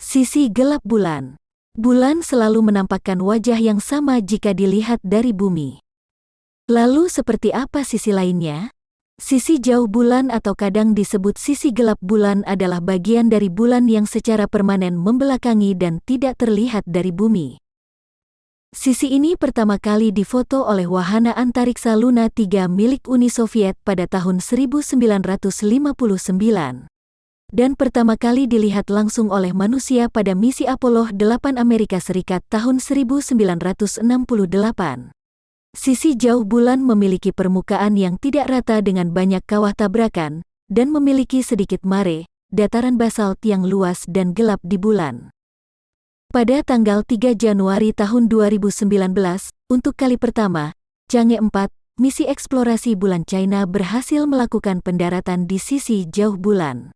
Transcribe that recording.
Sisi gelap bulan. Bulan selalu menampakkan wajah yang sama jika dilihat dari bumi. Lalu seperti apa sisi lainnya? Sisi jauh bulan atau kadang disebut sisi gelap bulan adalah bagian dari bulan yang secara permanen membelakangi dan tidak terlihat dari bumi. Sisi ini pertama kali difoto oleh wahana antariksa Luna 3 milik Uni Soviet pada tahun 1959 dan pertama kali dilihat langsung oleh manusia pada misi Apollo 8 Amerika Serikat tahun 1968. Sisi jauh bulan memiliki permukaan yang tidak rata dengan banyak kawah tabrakan, dan memiliki sedikit mare, dataran basalt yang luas dan gelap di bulan. Pada tanggal 3 Januari tahun 2019, untuk kali pertama, Chang'e 4, misi eksplorasi bulan China berhasil melakukan pendaratan di sisi jauh bulan.